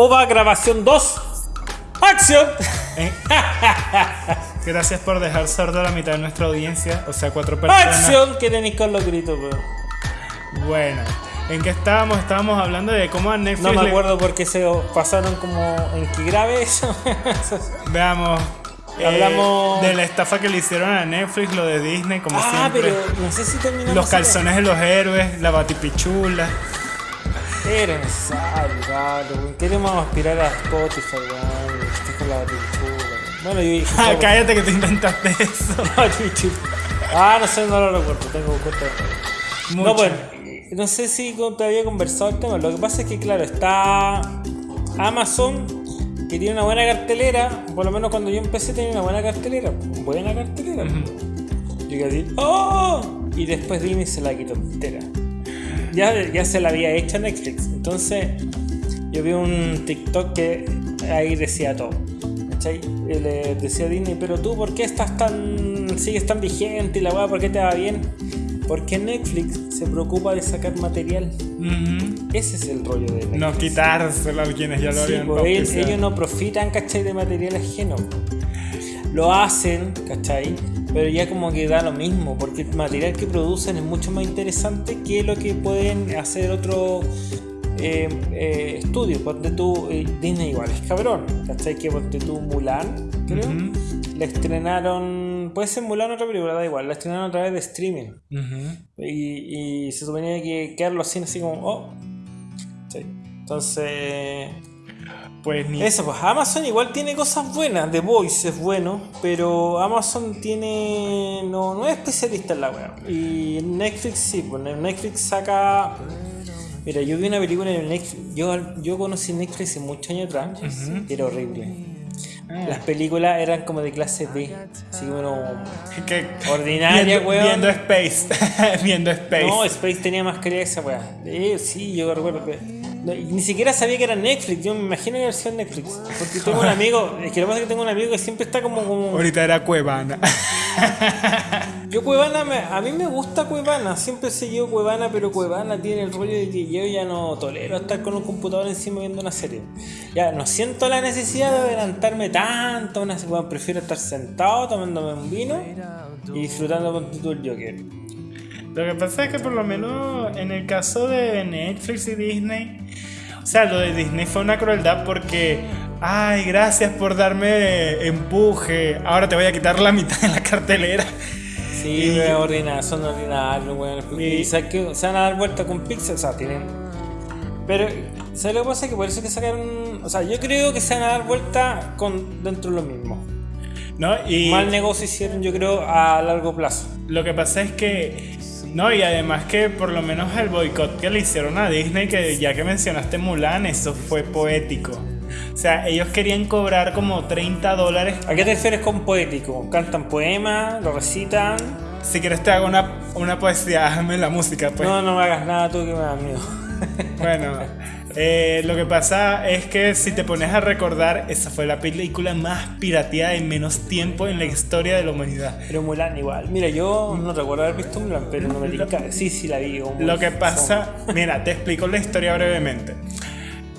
OVA Grabación 2. ¡Acción! Eh, Gracias por dejar sordo a la mitad de nuestra audiencia, o sea, cuatro personas. ¡Acción! ¿Qué tenéis con los gritos, weón? Bueno, ¿en qué estábamos? Estábamos hablando de cómo a Netflix. No me le- acuerdo por qué se pasaron como en que grave eso. Veamos. eh, Hablamos- de la estafa que le hicieron a Netflix, lo de Disney, como ah, siempre. pero no sé si terminó. Los calzones de los héroes, la batipichula. Era necesario, weón. Queremos aspirar a Spotify, weón. Estoy con la batichula. Bueno, yo dije. Ah, cállate que te inventaste eso. Batichula. Ah, no sé, no lo recuerdo. Tengo. Mucho. No, pues, no sé si te había conversado el tema. Lo que pasa es que, claro, está Amazon, que tiene una buena cartelera. Por lo menos cuando yo empecé tenía una buena cartelera. Buena cartelera. Yo quedé así, ¡oh! Y después Disney se la quitó entera. Ya, ya se la había hecho Netflix. Entonces, yo vi un TikTok que ahí decía todo. ¿Cachai? Le decía a Disney, pero tú, ¿por qué estás tan. sigues tan vigente y la weá, ¿por qué te va bien? Porque Netflix se preocupa de sacar material. Ese es el rollo de Netflix. No quitárselo a quienes ya lo Sí, habían pues, ellos no profitan, ¿cachai? De material ajeno. Lo hacen, ¿cachai? Pero ya como que da lo mismo, porque el material que producen es mucho más interesante que lo que pueden hacer otros eh, eh, estudios. Ponte tú, eh, Disney igual es cabrón, ¿cachai? Que ponte tú Mulan, creo. Ujú. La estrenaron, puede ser Mulan otra película, da igual, la estrenaron a través de streaming. Y, y se suponía que quedar los cines así como, oh. Sí. Entonces, Pues ni. eso, pues Amazon igual tiene cosas buenas. The Voice es bueno, pero Amazon tiene. No, no es especialista en la web. Y Netflix sí, pues Netflix saca. Mira, yo vi una película en Netflix. Yo, yo conocí Netflix hace muchos años atrás. Era horrible. Las películas eran como de clase B. Así que- Ordinaria, viendo, weón. Viendo Space. viendo Space. No, Space tenía más calidad esa weá. Eh, sí, yo recuerdo que. No, ni siquiera sabía que era Netflix. Yo me imagino que era versión Netflix. Porque tengo un amigo. Es que lo que pasa es que tengo un amigo que siempre está como. como Ahorita era Cuevana. yo, Cuevana, me- a mí me gusta Cuevana. Siempre he seguido Cuevana, pero Cuevana tiene el rollo de que yo ya no tolero estar con un computador encima viendo una serie. Ya no siento la necesidad de adelantarme tanto. Una, bueno, prefiero estar sentado tomándome un vino y disfrutando con el Joker. Lo que pasa es que por lo menos en el caso de Netflix y Disney, o sea, lo de Disney fue una crueldad porque, ay, gracias por darme empuje, ahora te voy a quitar la mitad de la cartelera. Sí, Y- weón, ordinarios, son ordinarios, weón. Y- que se van a dar vuelta con Pixel, o sea, tienen. Pero, ¿sabes lo que pasa? Que por eso que sacaron. O sea, yo creo que se van a dar vuelta con dentro de lo mismo. ¿No? Y Mal negocio hicieron, yo creo, a largo plazo. lo que pasa es que, no, y además que por lo menos el boicot que le hicieron a Disney, que ya que mencionaste Mulan, eso fue poético. O sea, ellos querían cobrar como 30 dólares. ¿A qué te refieres con poético? ¿Cantan poemas? ¿Lo recitan? Si quieres te hago una, una poesía, hazme la música, pues. No, no me hagas nada tú que me da miedo. Bueno, eh, lo que pasa es que si te pones a recordar, esa fue la película más pirateada en menos tiempo en la historia de la humanidad. Pero Mulan igual. Mira, yo no recuerdo haber visto Mulan, pero no me tinca. Sí, sí la vi. Lo que pasa, mira, te explico la historia brevemente.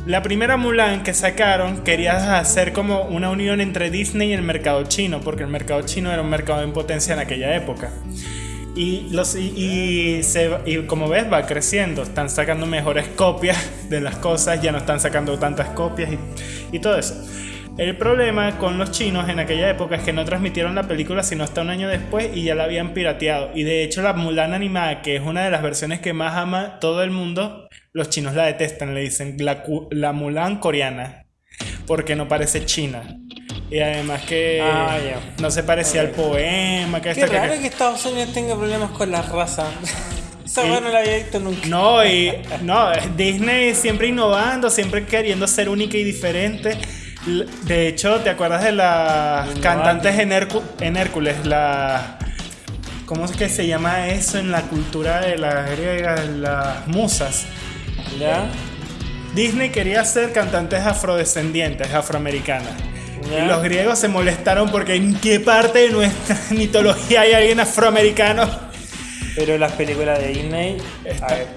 La primera Mulan que sacaron quería hacer como una unión entre Disney y el mercado chino, porque el mercado chino era un mercado en potencia en aquella época. Y, los, y, se- y como ves va creciendo, están sacando mejores copias de las cosas, ya no están sacando tantas copias y, y todo eso. El problema con los chinos en aquella época es que no transmitieron la película sino hasta un año después y ya la habían pirateado. Y de hecho la Mulan animada, que es una de las versiones que más ama todo el mundo, los chinos la detestan, le dicen la, la Mulan coreana, porque no parece china. Y además que Ah, no se parecía al poema, que Qué esto, raro que Estados Unidos tenga problemas con la raza. Esa Y- no la había visto nunca. No, y no, Disney siempre innovando, siempre queriendo ser única y diferente. De hecho, ¿te acuerdas de las cantantes en, Hércu- en Hércules? La, ¿Cómo es que se llama eso en la cultura de las griegas? Las musas. ¿Ya? Disney quería ser cantantes afrodescendientes, afroamericanas. Ya. Los griegos se molestaron porque en qué parte de nuestra mitología hay alguien afroamericano. Pero las películas de Disney. A ver.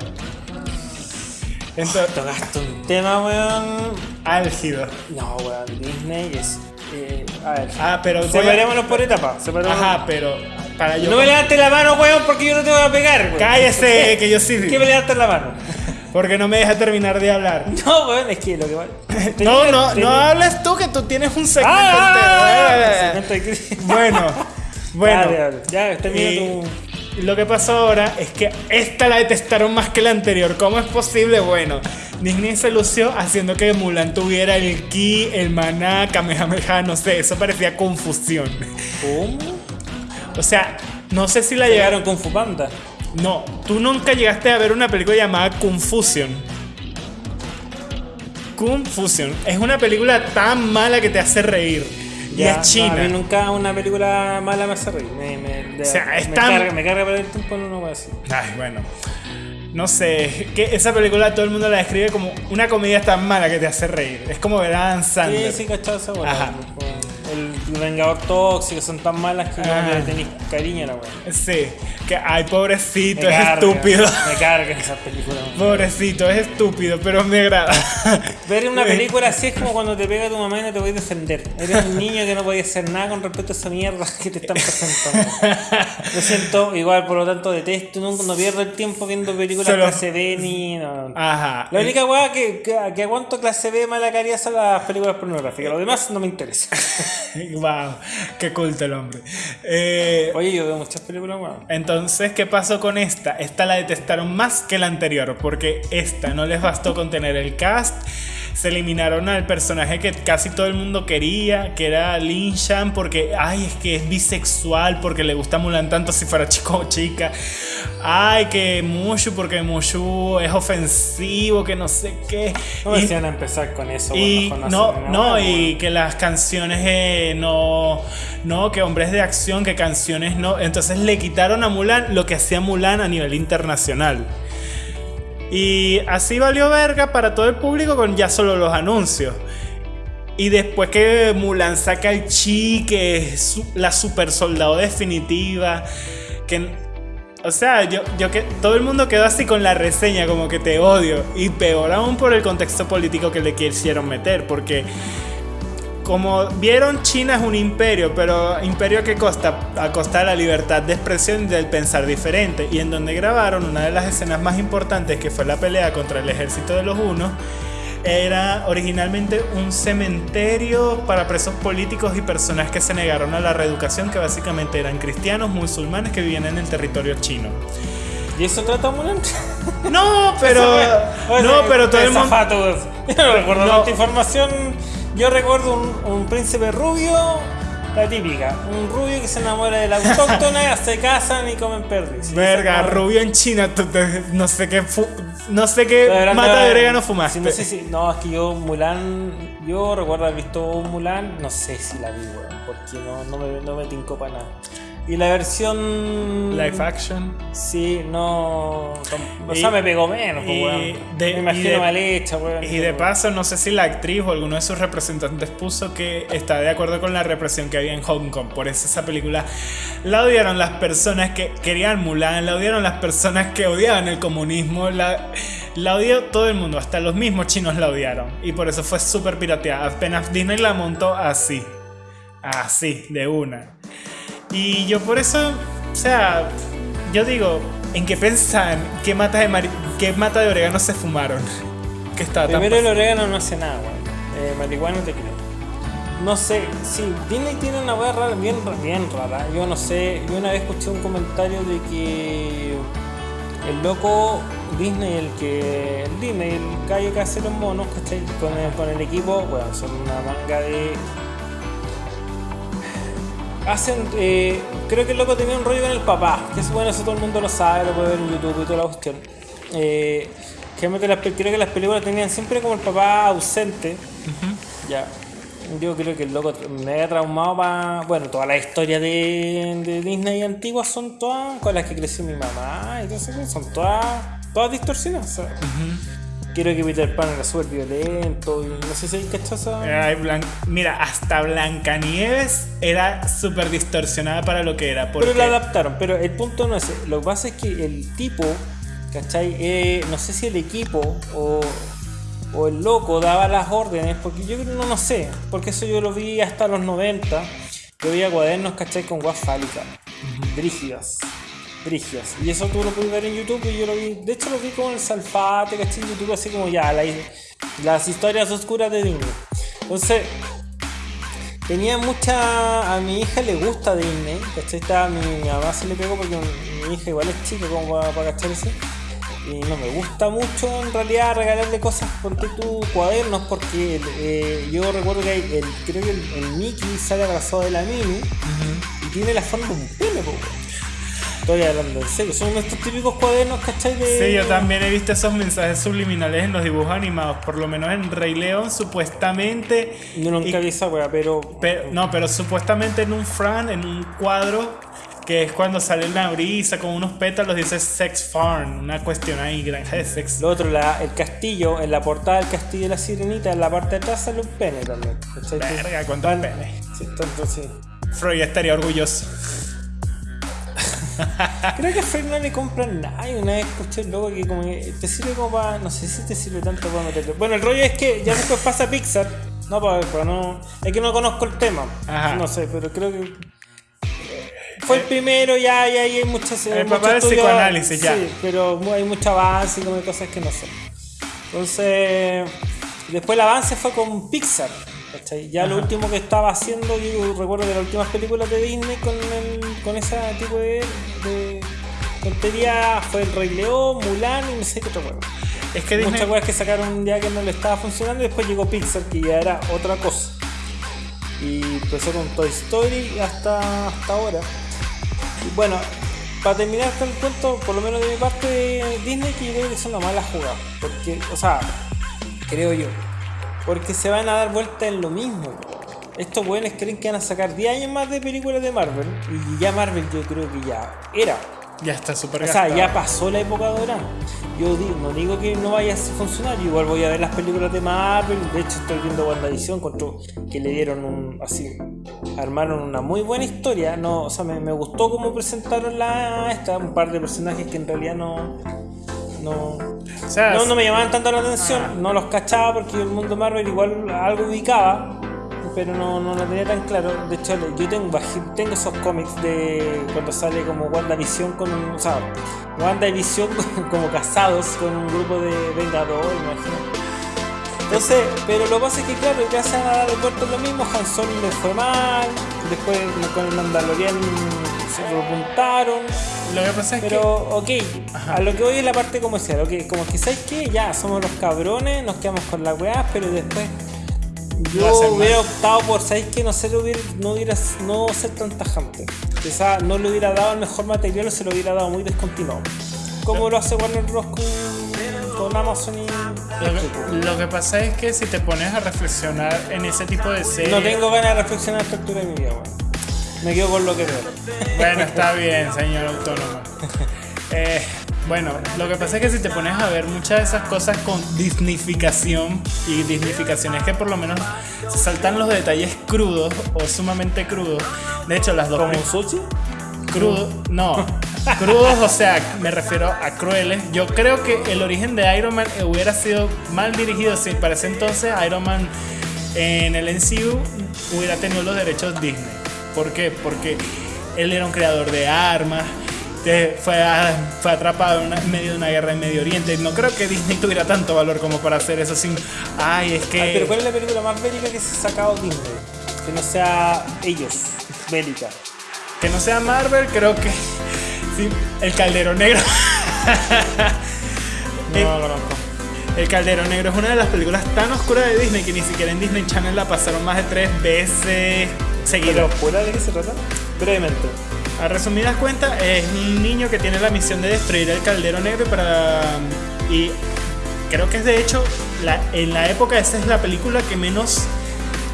Entonces, Tocaste un tema, weón. álgido. No, weón, Disney es. eh, a ver. Ah, pero voy a- Separémonos por etapas. separémonos. Ajá, pero para yo. No me levantes la mano, weón, porque yo no te voy a pegar, weón. Cállese, que yo sí. ¿Qué me levantes la mano? Porque no me deja terminar de hablar. No, weón, es que lo que va. No, no, no hables tú que tú tienes un segmento Ah, entero. segmento de cri- Bueno, bueno. Dale, dale. Ya, termina tu. lo que pasó ahora es que esta la detestaron más que la anterior. ¿Cómo es posible? Bueno, Disney se lució haciendo que Mulan tuviera el ki, el maná, Kamehameha, no sé, eso parecía confusión. ¿Cómo? O sea, no sé si la. Llegaron con Fupanda. No, tú nunca llegaste a ver una película llamada Confusion. Confusion es una película tan mala que te hace reír. y Ya, es china. no, a mí nunca una película mala me hace reír. Me, O sea, es me tan- carga, me carga perder el tiempo en una así. Ay, bueno. No sé, que esa película todo el mundo la describe como una comedia tan mala que te hace reír. Es como ver a Adam Sí, Sandler. sí, cachado esa wea. Ajá. Vengador Tóxico son tan malas que Ah. no le tenéis cariño a la wea. Sí, que ay, pobrecito, Me es carga, estúpido. Me cargan esas películas. Pobrecito, es estúpido, pero me agrada. Ver una película así es como cuando te pega tu mamá y no te voy a defender. Eres un niño que no podía hacer nada con respecto a esa mierda que te están presentando. Lo siento, igual, por lo tanto, detesto, no, no pierdo el tiempo viendo películas Solo- clase B ni. No. Ajá. La única weá que, que, que aguanto clase B mala calidad son las películas pornográficas. Lo demás no me interesa. Wow, qué culto el hombre. Eh, Oye, yo veo muchas películas, weón. Entonces, ¿qué pasó con esta? Esta la detestaron más que la anterior, porque esta no les bastó con tener el cast. Se eliminaron al personaje que casi todo el mundo quería, que era Lin Shan, porque, ay, es que es bisexual, porque le gusta Mulan tanto si fuera chico o chica. Ay, que Mushu, porque Mushu es ofensivo, que no sé qué. No Y- decían a empezar con eso, y no, no, y que las canciones eh, no, no, que hombres de acción, que canciones no. Entonces le quitaron a Mulan lo que hacía Mulan a nivel internacional. Y así valió verga para todo el público con ya solo los anuncios. Y después que Mulan saca el chi, que es la super soldado definitiva, que... O sea, yo, yo que todo el mundo quedó así con la reseña, como que te odio. Y peor aún por el contexto político que le quisieron meter, porque como vieron, China es un imperio, pero imperio a qué costa? A costa de la libertad de expresión y del pensar diferente. Y en donde grabaron una de las escenas más importantes, que fue la pelea contra el ejército de los unos, era originalmente un cementerio para presos políticos y personas que se negaron a la reeducación, que básicamente eran cristianos, musulmanes que vivían en el territorio chino. ¿Y eso trata Mulan? No, pero... no, pero todo el mundo... mundo. Yo no recuerdo No. tanta información. Yo recuerdo un, un príncipe rubio, la típica. Un rubio que se enamora de la autóctona, se casan y comen perdiz. Verga, rubio en China, no sé qué, no sé qué mata de orégano sí, fumaste. no sé si. No, es que yo Mulan. Yo recuerdo haber visto un Mulan. No sé si la vi, weón. Porque no, no, me, no me tincó para nada. Y la versión. Live action. Sí, no. O Y- sea, me pegó menos, pues, y weón. de- Me imagino y de- mal hecha, weón. Y de paso, no sé si la actriz o alguno de sus representantes puso que está de acuerdo con la represión que había en Hong Kong. Por eso esa película la odiaron las personas que querían Mulan, la odiaron las personas que odiaban el comunismo, la, la odió todo el mundo, hasta los mismos chinos la odiaron. Y por eso fue súper pirateada. Apenas Disney la montó así. Así, de una. Y yo por eso, o sea, yo digo, ¿en qué pensan? ¿Qué mata de, mari- qué mata de orégano se fumaron? Que está Primero el orégano no hace nada, weón. Eh, marihuana te creo. No sé, sí, Disney tiene una weá rara, bien, bien rara. Yo no sé, yo una vez escuché un comentario de que el loco Disney, el que. El Disney, el gallo que hace los monos, ¿cachai? Con el, con el equipo, bueno, son una manga de. Hacen, eh, creo que el loco tenía un rollo con el papá, que eso bueno, eso todo el mundo lo sabe, lo puede ver en YouTube y toda la cuestión. Eh, que realmente las, creo que las películas tenían siempre como el papá ausente. Ya. Yo creo que el loco me había traumado para. Bueno, todas las historias de, de Disney antiguas son todas con las que creció mi mamá y todo eso, son todas, todas distorsionadas. o sea. Quiero que Peter Pan era súper violento y no sé si hay cachaza. Ay, Blan- Mira, hasta Blancanieves era súper distorsionada para lo que era. Porque Pero la adaptaron, pero el punto no es. Lo que pasa es que el tipo ¿cachai? Eh, no sé si el equipo o, o el loco daba las órdenes, porque yo no, no sé, porque eso yo lo vi hasta los 90. Yo veía cuadernos, ¿cachai? Con guas fálicas, brígidas, Y eso tú lo puedes ver en YouTube y yo lo vi, de hecho lo vi con el Salfate, ¿cachai? En YouTube así como ya, la- las historias oscuras de Disney. Entonces, tenía mucha. A mi hija le gusta Disney, ¿cachai? Estaba- mi, mi mamá se le pegó porque mi, mi hija igual es chica como para, para cachar eso. Y no me gusta mucho en realidad regalarle cosas, ponte tú cuadernos, porque eh, yo recuerdo que hay el, creo que el, el Mickey sale abrazado de la Mini y tiene la forma de un pene. Estoy hablando en serio, son estos típicos cuadernos, ¿cachai? De... Sí, yo también he visto esos mensajes subliminales en los dibujos animados. Por lo menos en Rey León, supuestamente. Yo nunca y- vi esa wea, pero. Pero, no, pero supuestamente en un Fran, en un cuadro, que es cuando sale una brisa con unos pétalos, dice Sex Farm, una cuestión ahí, granja de sexo. Lo otro, la- el castillo, en la portada del castillo de la sirenita, en la parte de atrás sale un pene también. ¿cachai? Verga, cuántos penes. Sí, tanto, sí. Freud estaría orgulloso. Creo que a Fred no le compran nada. Y una vez escuché luego que como que te sirve como para. No sé si te sirve tanto para meterlo. Bueno, el rollo es que ya después pasa Pixar. No, para, no. Es que no conozco el tema. Ajá. No sé, pero creo que. Fue el primero, ya, ya, ya hay muchas. El papá del psicoanálisis, ya. Sí, pero hay mucho avance y como cosas que no sé. Entonces. Después el avance fue con Pixar. ¿Cachai? Ya lo último que estaba haciendo, yo recuerdo de las últimas películas de Disney con, el, con ese tipo de, de tontería fue El Rey León, Mulan y no sé qué otra cosa. Es que Disney. Muchas cosas que sacaron ya que no le estaba funcionando y después llegó Pixar que ya era otra cosa. Y empezó con Toy Story hasta, hasta ahora. Y bueno, para terminar con el cuento, por lo menos de mi parte Disney, que yo creo que es una mala jugada. Porque, o sea, creo yo. Porque se van a dar vuelta en lo mismo. Estos buenos creen que van a sacar 10 años más de películas de Marvel. Y ya Marvel yo creo que ya era. Ya está súper O sea, gastado. ya pasó la época dorada. Yo digo, no digo que no vaya a funcionar, yo igual voy a ver las películas de Marvel. De hecho, estoy viendo WandaVision, encontró que le dieron un. Así, armaron una muy buena historia. No, o sea, me, me gustó cómo presentaron la, esta, un par de personajes que en realidad no. No, O sea, no, no me llamaban tanto la atención, no los cachaba porque el mundo Marvel igual algo ubicaba, pero no, no lo tenía tan claro. De hecho, yo tengo, tengo esos cómics de cuando sale como WandaVision con un. O sea, WandaVision como casados con un grupo de Vengadores, imagino. Entonces, pero lo que pasa es que, claro, van a de vuelta lo mismo. Han Solo le fue mal, después con el Mandalorian se repuntaron. lo que pasa es Pero, ok, a lo que voy es la parte comercial, ok, como que sabes que ya somos los cabrones, nos quedamos con la weá, pero después yo hubiera optado por, ¿sabes que No ser, hubiera, no, hubiera, no ser tan tajante. Quizá no le hubiera dado el mejor material o se lo hubiera dado muy descontinuado. Como lo hace Warner Bros. con, con Amazon y... Lo que, lo que pasa es que si te pones a reflexionar en ese tipo de series. No tengo ganas de reflexionar a esta altura de mi vida, weón. Me quedo con lo que veo. Bueno, está bien, señor autónomo. Eh, bueno, lo que pasa es que si te pones a ver muchas de esas cosas con disnificación, y disnificación es que por lo menos se saltan los detalles crudos o sumamente crudos. De hecho, las dos ¿Como sushi? crudos, no, crudos, o sea, me refiero a crueles. Yo creo que el origen de Iron Man hubiera sido mal dirigido si para ese entonces Iron Man en el MCU hubiera tenido los derechos Disney. ¿Por qué? Porque él era un creador de armas. Fue, a- fue atrapado en, una- en medio de una guerra en Medio Oriente. No creo que Disney tuviera tanto valor como para hacer eso sin. Ay, es que. Ah, pero ¿cuál es la película más bélica que se ha sacado Disney? Que no sea ellos, bélica. Que no sea Marvel, creo que. sí, el Caldero Negro. No, Eh, no lo conozco. El Caldero Negro es una de las películas tan oscuras de Disney que ni siquiera en Disney Channel la pasaron más de tres veces ¿Pero seguidas. fuera de qué se trata? Brevemente. A resumidas cuentas, es un niño que tiene la misión de destruir el Caldero Negro para. Y creo que es de hecho, la- en la época esa es la película que menos,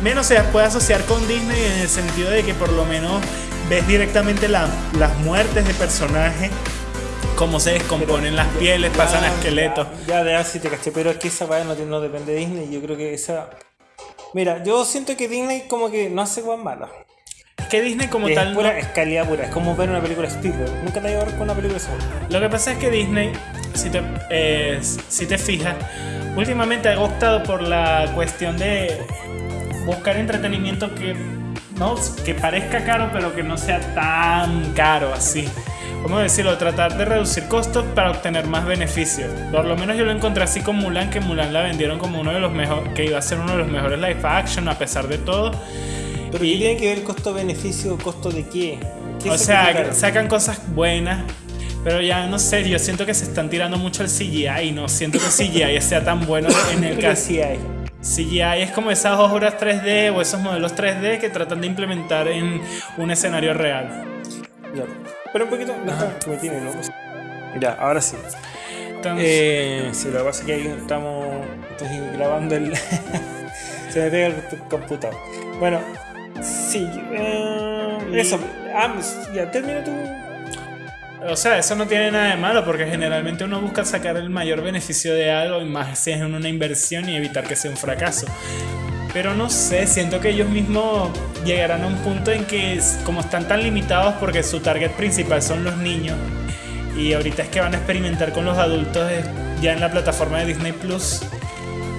menos se puede asociar con Disney en el sentido de que por lo menos ves directamente la- las muertes de personajes, cómo se descomponen las pieles, pasan a esqueletos. Ya, ya de así te caché, pero es que esa weá no, no depende de Disney. Yo creo que esa. Mira, yo siento que Disney como que no hace weas malas. que Disney como es tal... pura, no- es calidad pura, es como ver una película Spielberg. Nunca te voy a ver con una película de Spielberg. Lo que pasa es que Disney, si te, eh, si te fijas, últimamente ha optado por la cuestión de buscar entretenimiento que, no, que parezca caro, pero que no sea tan caro así. ¿Cómo decirlo? Tratar de reducir costos para obtener más beneficios. Por lo menos yo lo encontré así con Mulan, que Mulan la vendieron como uno de los mejores, que iba a ser uno de los mejores live action a pesar de todo. Pero Y- ¿qué tiene que ver costo-beneficio? ¿Costo de qué? ¿Qué O se sea, sacan cosas buenas, pero ya no sé, yo siento que se están tirando mucho el CGI y no siento que el CGI sea tan bueno en el caso. CGI es como esas obras 3D o esos modelos 3D que tratan de implementar en un escenario real. Ya. Pero un poquito, deja que me tiene loco. Ya, ahora sí. Entonces, Eh, sí, lo que pasa es que ahí estamos estoy grabando el. Se me pega el computador. Bueno, sí, eh, eso. Ah, ya, termina tu. o sea, eso no tiene nada de malo porque generalmente uno busca sacar el mayor beneficio de algo y más si es una inversión y evitar que sea un fracaso. Pero no sé, siento que ellos mismos llegarán a un punto en que como están tan limitados porque su target principal son los niños y ahorita es que van a experimentar con los adultos ya en la plataforma de Disney Plus.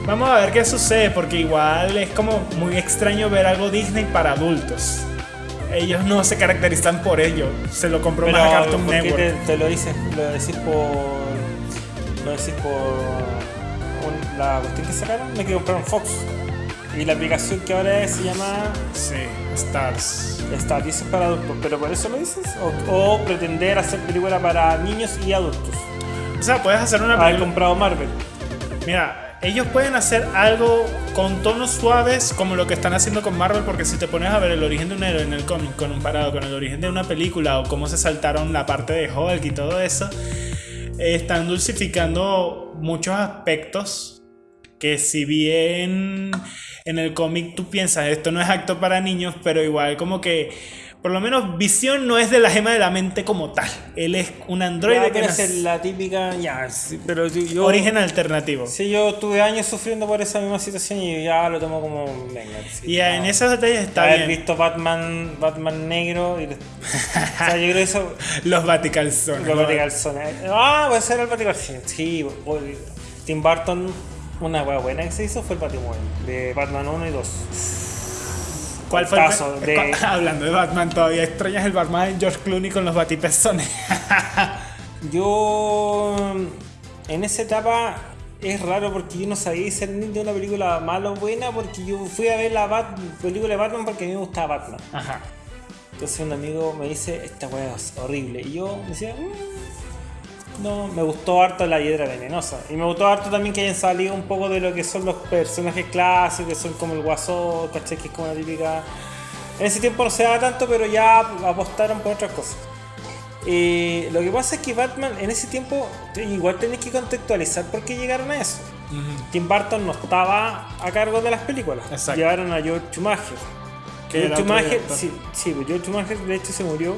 Vamos a ver qué sucede porque igual es como muy extraño ver algo Disney para adultos. Ellos no se caracterizan por ello. Se lo compró más a Cartoon ¿por qué Network. te, te lo dices? Lo decís por. Lo decís por. un- la cuestión que sacaron, me que compraron Fox. Y la aplicación que ahora es- se llama Sí, Stars. Star, y eso es para adultos. ¿Pero por eso lo dices? ¿O, o pretender hacer película para niños y adultos? O sea, puedes hacer una Haber película. comprado Marvel. Mira, ellos pueden hacer algo con tonos suaves como lo que están haciendo con Marvel, porque si te pones a ver el origen de un héroe en el cómic comparado con el origen de una película o cómo se saltaron la parte de Hulk y todo eso, están dulcificando muchos aspectos que si bien en el cómic tú piensas esto no es acto para niños, pero igual como que por lo menos Visión no es de la gema de la mente como tal. Él es un androide Ya, que es la típica. Ya, sí, pero yo. origen alternativo. Sí, yo tuve años sufriendo por esa misma situación y ya lo tomo como. Venga, sí, Y en no. esos detalles está haber bien. visto Batman, Batman negro y. o sea, yo creo eso. Los Vaticalzones. Los Baticalzones. Ah, puede ser el Baticalzón. Sí, Tim Burton, una wea buena que se hizo fue el Batman de Batman 1 y 2. ¿Cuál fue el Tazo de- Hablando de Batman, todavía extrañas el Batman de George Clooney con los Batipezones. Yo. En esa etapa. Es raro porque yo no sabía discernir de una película mala o buena porque yo fui a ver la Bat- película de Batman porque a mí me gustaba Batman. Ajá. Entonces un amigo me dice, esta weá es horrible. Y yo decía, "Mm, no, me gustó harto la hiedra venenosa. Y me gustó harto también que hayan salido un poco de lo que son los personajes clásicos, que son como el guasón, ¿cachai? Que es como la típica... En ese tiempo no se daba tanto, pero ya apostaron por otras cosas. Eh, lo que pasa es que Batman en ese tiempo igual tenés que contextualizar por qué llegaron a eso. Tim Burton no estaba a cargo de las películas. Exacto. Llevaron a George Schumacher. George Schumacher, sí, sí, pues George Schumacher de hecho se murió.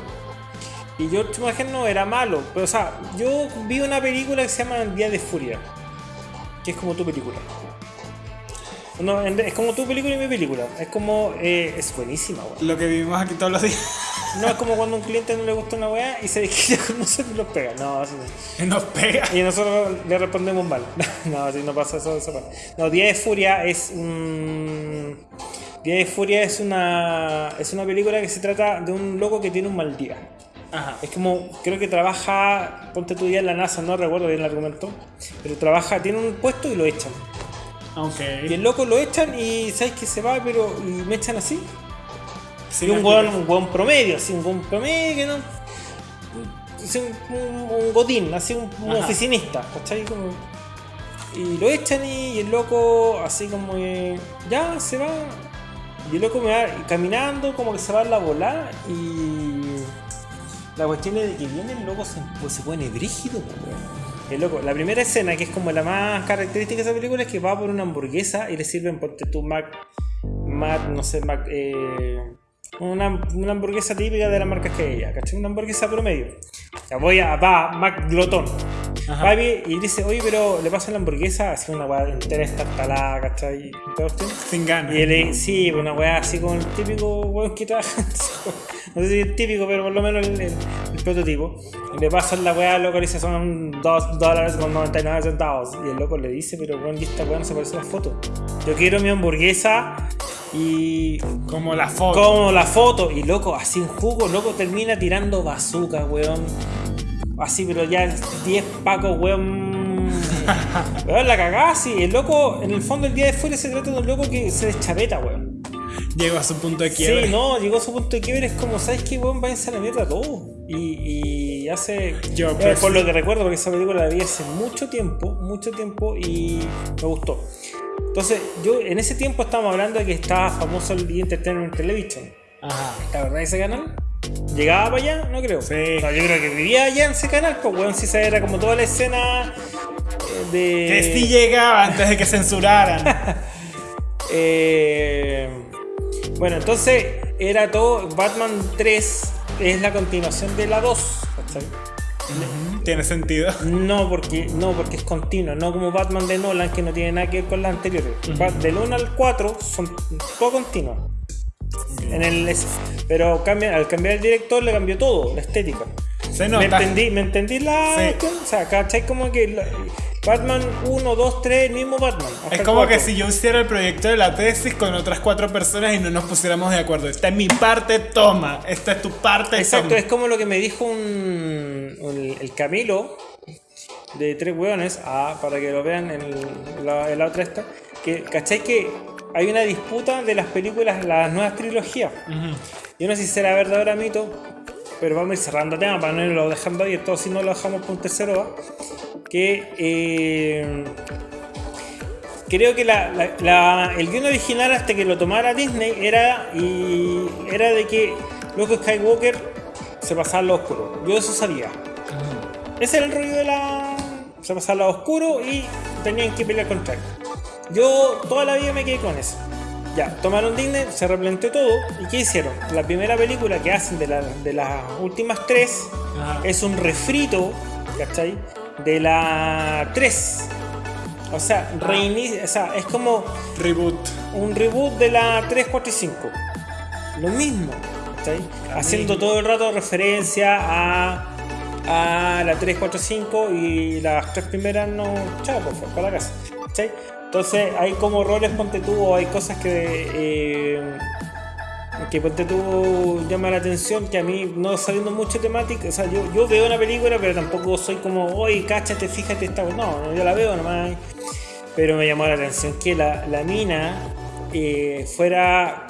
Y George Schumacher no era malo. Pero, o sea, yo vi una película que se llama Día de Furia. Que es como tu película. No, es como tu película y mi película. Es como. eh, es buenísima, weón. Lo que vivimos aquí todos los días. No es como cuando a un cliente no le gusta una weá y se desquita con nosotros y nos pega. No, así no. Nos pega. Y nosotros le respondemos mal. No, así no pasa eso. eso pasa. No, Día de Furia es un. Día de Furia es una. Es una película que se trata de un loco que tiene un mal día. Ajá. Es como, creo que trabaja, ponte tu día en la NASA, no recuerdo bien el argumento, pero trabaja, tiene un puesto y lo echan. Ok. Y el loco lo echan y sabes que se va, pero y me echan así. Sí, y un hueón promedio, así, un hueón promedio que no. un, un- un godín, así un, un oficinista, ¿cachai? Como, y lo echan y, el loco, así como que ya se va. Y el loco me va caminando, como que se va a la bola y. La cuestión es de que viene el loco, se, pues, se pone brígido. El loco, la primera escena, que es como la más característica de esa película, es que va por una hamburguesa y le sirven, ponte tú, Mac. Mac, no sé, Mac. Eh, Una, una hamburguesa típica de las marcas que ella, ¿cachai? Una hamburguesa promedio. Ya voy a, va, Mac Glotón. Ajá. Va y y dice, oye, pero le pasa la hamburguesa, así una weá entera estartalada, ¿cachai? Y todo esto. Sin ganas. Y él, sí, una weá así con el típico weón que trabaja. No sé si es típico, pero por lo menos el, el- el prototipo. Le pasan la weá, loco, le dice son 2 dólares con 99 centavos. Y el loco le dice, pero weón, y esta weá no se parece a la foto. Yo quiero mi hamburguesa y. Como la foto. Como la foto. Y loco, así en jugo, loco, termina tirando bazooka, weón. Así, pero ya 10 pacos, weón. weón, la cagada, sí. El loco, en el fondo, el día de fuera se trata de un loco que se deschaveta, weón. Llegó a su punto de quiebre. Sí, no, llegó a su punto de quiebre. Es como, ¿sabes qué, weón? Váyanse a la mierda todo. Y, y hace. Yo eh, por lo que recuerdo, porque esa película la vi hace mucho tiempo, mucho tiempo y me gustó. Entonces, yo en ese tiempo estábamos hablando de que estaba famoso el Entertainment Television. Ajá. ¿La verdad ese canal? ¿Llegaba para allá? No creo. Sí. No, yo creo que vivía allá en ese canal, pues weón, si esa era como toda la escena eh, de. Que sí llegaba antes de que censuraran. Eh, bueno, entonces era todo. Batman 3 es la continuación de la 2. ¿cachai? Tiene sentido. No porque, no, porque es continuo, no como Batman de Nolan que no tiene nada que ver con las anteriores. Bat- Del 1 al 4 son todo continuo. En el, pero cambia, al cambiar el director le cambió todo, la estética. Se ¿Me entendí, ¿Me entendí la Sí. O sea, ¿cachai? Como que la- Batman 1, 2, 3, el mismo Batman. Es como que 4. si yo hiciera el proyecto de la tesis con otras cuatro personas y no nos pusiéramos de acuerdo. Esta es mi parte, toma. Esta es tu parte, Exacto, toma. es como lo que me dijo un, un- el Camilo de tres hueones, ah, para que lo vean en, el- la, en la otra esta, que ¿cachai que hay una disputa de las películas, las nuevas trilogías? Yo no sé si será verdadero mito, pero vamos a ir cerrando tema para no irlo dejando abierto, si no lo dejamos por un tercero va. Que eh, creo que la- la- la- el guion original hasta que lo tomara Disney era, y, era de que Luke Skywalker se pasaba al lado oscuro. Yo eso sabía. Ese era el rollo de la... Se pasaba al lado oscuro y tenían que pelear contra él. Yo toda la vida me quedé con eso. Ya, tomaron Disney, se replanteó todo. ¿Y qué hicieron? La primera película que hacen de, la- de las últimas tres Ajá. es un refrito, ¿cachai? De la 3. O sea, reinicia, o sea, es como Reboot. un reboot de la 3, 4 y 5. Lo mismo, ¿cachai? Haciendo todo el rato referencia a, a la 3, 4, 5 y las tres primeras no. Chao, por favor, para la casa. ¿cachai? Entonces hay como roles, ponte tú, hay cosas que. eh, que ponte tú llama la atención que a mí no sabiendo mucho temática, o sea, yo, yo veo una película pero tampoco soy como, oye, cáchate, fíjate esta no, yo la veo nomás. Pero me llamó la atención que la, la mina eh, fuera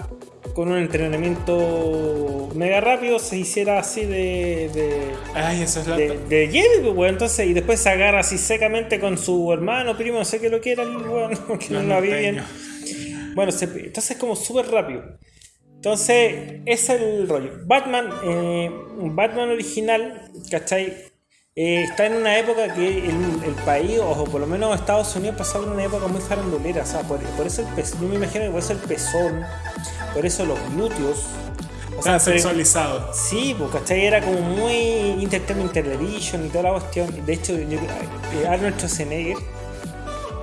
con un entrenamiento mega rápido, se hiciera así de, de, Ay, eso es la. de, de Jedi, pues, weón. Entonces, y después se agarra así secamente con su hermano, primo, no sé qué lo que era weón, porque no Los la vi bien. Bueno, se- entonces es como súper rápido. Entonces, ese es el rollo. Batman, eh, Batman original, ¿cachai? Eh, está en una época que el, el país, o por lo menos Estados Unidos, pasaba una época muy farandulera. O sea, por, por eso el pezón, yo me imagino que por eso el pezón, por eso los glúteos. O sea, Tan sexualizado. Sí, pues, ¿cachai? Era como muy Entertainment Television y toda la cuestión. De hecho, yo, eh, Arnold Schwarzenegger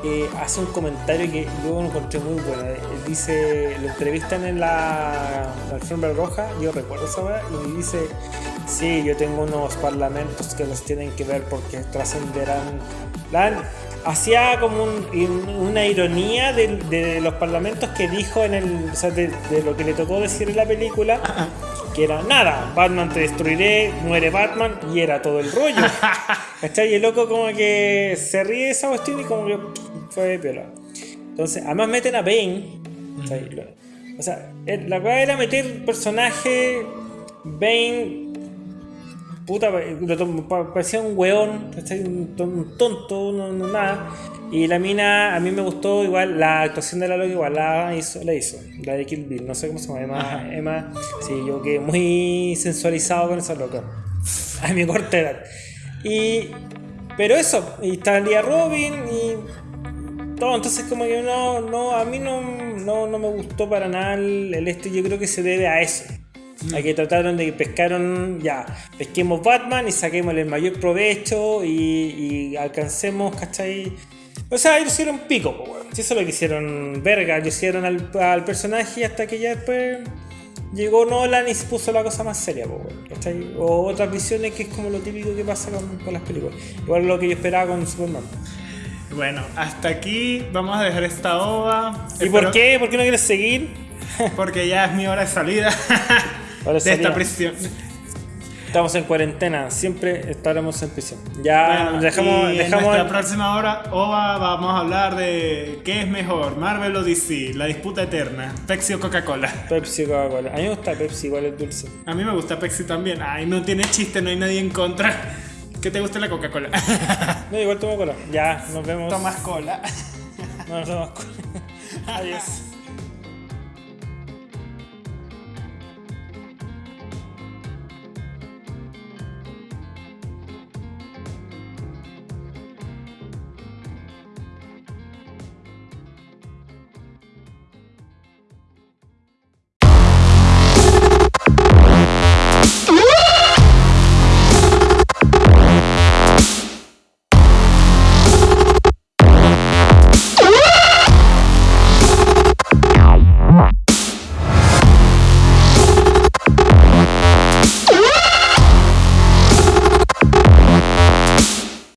eh, hace un comentario que yo lo encontré muy bueno. Él dice, lo entrevistan en la, la alfombra roja, yo recuerdo esa hora, y dice, sí, yo tengo unos parlamentos que los tienen que ver porque trascenderán. Hacía como un- una ironía de, de los parlamentos que dijo en el. O sea, de, de lo que le tocó decir en la película. Que era nada, Batman te destruiré, muere Batman y era todo el rollo. ¿Cachai? Y el loco como que se ríe de esa cuestión y como que fue piola. Entonces, además meten a Bane. O sea, el- la cosa era meter personaje Bane. Puta, pa- parecía un weón, un, ton- un tonto, no, no nada. Y la mina, a mí me gustó igual, la actuación de la loca igual la hizo, la hizo, la de Kill Bill, no sé cómo se llama, Emma. Emma, sí, yo quedé muy sensualizado con esa loca, a mi corta edad. Y, pero eso, y está Lia Robin y todo, entonces como que no, no, a mí no, no, no me gustó para nada el, el este, yo creo que se debe a eso. Mm. Aquí trataron de que pescaron, ya, pesquemos Batman y saquemos el mayor provecho y, y alcancemos, ¿cachai? O sea, ellos hicieron pico, weón. Si eso es lo que hicieron verga, lo hicieron al, al personaje hasta que ya después llegó Nolan y se puso la cosa más seria, weón, ¿cachai? O otras visiones que es como lo típico que pasa con, con las películas. Igual lo que yo esperaba con Superman. Bueno, hasta aquí vamos a dejar esta ova. ¿Y por qué? ¿Por qué no quieres seguir? Porque ya es mi hora de salida Hora de de esta prisión. Estamos en cuarentena, siempre estaremos en prisión. Ya Bueno, dejamos, y en dejamos nuestra próxima hora, OVA, vamos a hablar de qué es mejor, Marvel o DC, la disputa eterna, Pepsi o Coca-Cola. Pepsi Coca-Cola. A mí me gusta Pepsi, igual es dulce. A mí me gusta Pepsi también. Ay, no tiene chiste, no hay nadie en contra. ¿Qué te gusta la Coca-Cola? No, igual tomo cola. Ya, nos vemos. Tomas cola. No, no tomas cola. Adiós.